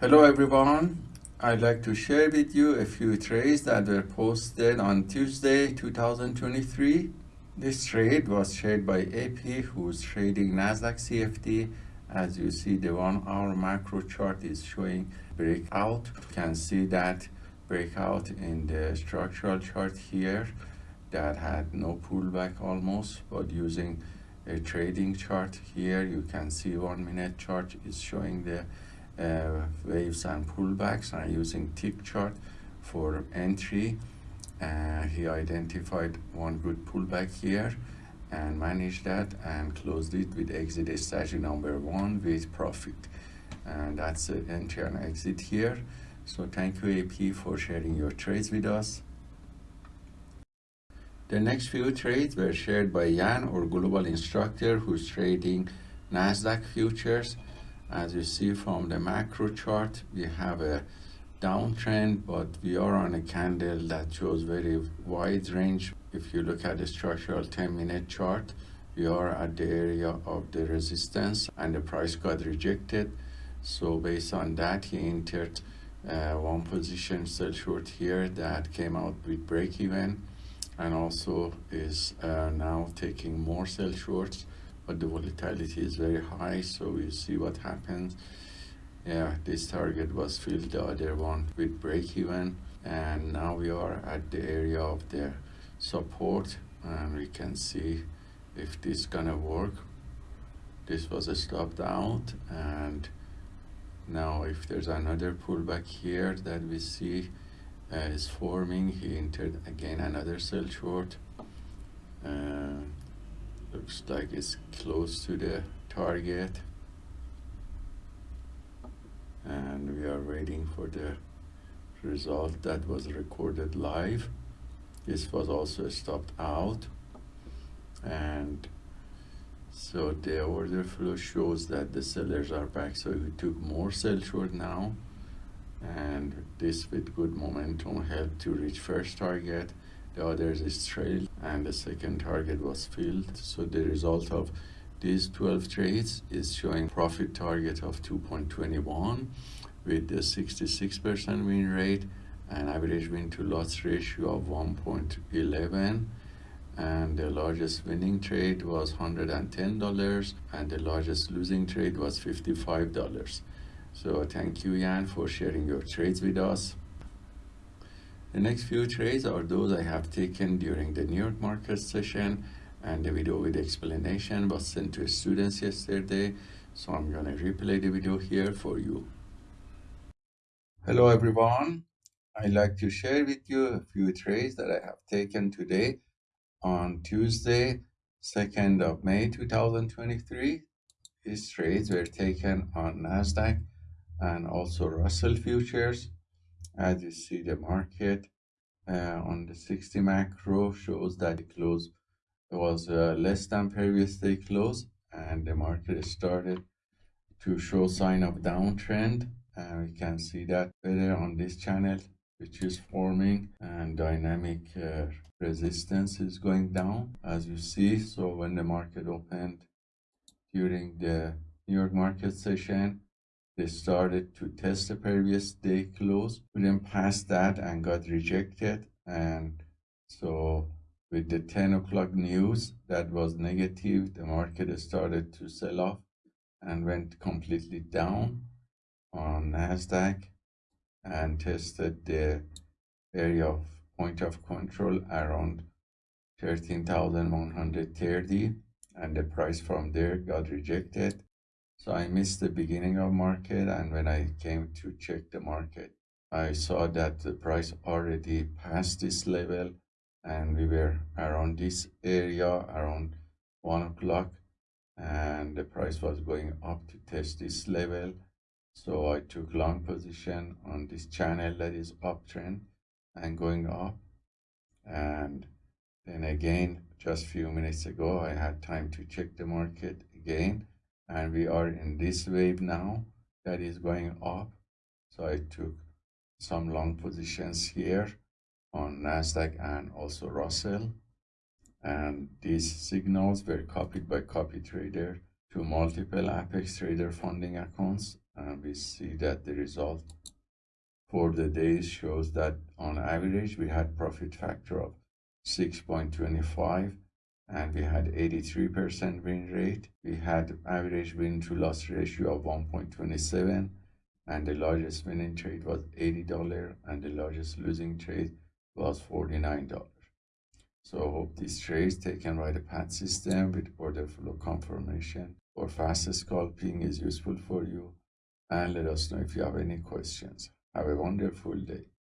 Hello everyone. I'd like to share with you a few trades that were posted on Tuesday 2023. This trade was shared by AP who's trading Nasdaq CFD. As you see the one hour macro chart is showing breakout. You can see that breakout in the structural chart here that had no pullback almost but using a trading chart here you can see one minute chart is showing the uh, waves and pullbacks and using tick chart for entry. Uh, he identified one good pullback here and managed that and closed it with exit strategy number one with profit. And that's the entry and exit here. So thank you AP for sharing your trades with us. The next few trades were shared by Jan, our global instructor, who's trading Nasdaq futures. As you see from the macro chart, we have a downtrend, but we are on a candle that shows very wide range. If you look at the structural 10 minute chart, we are at the area of the resistance and the price got rejected. So based on that, he entered uh, one position sell short here that came out with break even and also is uh, now taking more sell shorts but the volatility is very high so we'll see what happens. Yeah this target was filled the other one with break even and now we are at the area of the support and we can see if this gonna work. This was a stopped out and now if there's another pullback here that we see uh, is forming he entered again another sell short. Uh, looks like it's close to the target. And we are waiting for the result that was recorded live. This was also stopped out. And so the order flow shows that the sellers are back. So we took more sell short now. And this with good momentum helped to reach first target. The others is trailed and the second target was filled. So the result of these 12 trades is showing profit target of 2.21 with a 66% win rate and average win to loss ratio of 1.11 and the largest winning trade was $110 and the largest losing trade was $55 so thank you, Jan, for sharing your trades with us. The next few trades are those I have taken during the New York market session and the video with explanation was sent to students yesterday. So I'm going to replay the video here for you. Hello everyone. I'd like to share with you a few trades that I have taken today on Tuesday, 2nd of May 2023. These trades were taken on NASDAQ and also Russell futures. As you see, the market uh, on the 60 macro shows that the close was uh, less than previous day close, and the market started to show sign of downtrend. And we can see that better on this channel, which is forming and dynamic uh, resistance is going down, as you see. So when the market opened during the New York market session, they started to test the previous day close couldn't pass that and got rejected. And so with the 10 o'clock news that was negative the market started to sell off and went completely down on nasdaq and tested the area of point of control around 13,130 and the price from there got rejected so I missed the beginning of market and when I came to check the market, I saw that the price already passed this level and we were around this area around one o'clock and the price was going up to test this level. So I took long position on this channel that is uptrend and going up. And then again, just few minutes ago, I had time to check the market again and we are in this wave now that is going up. So i took some long positions here on nasdaq and also russell. And these signals were copied by copy trader to multiple apex trader funding accounts. And we see that the result for the days shows that on average we had profit factor of 6.25 and we had 83% win rate. We had average win to loss ratio of 1.27 and the largest winning trade was $80 and the largest losing trade was $49. So hope these trades taken by the PAT system with order flow confirmation or fast scalping is useful for you and let us know if you have any questions. Have a wonderful day.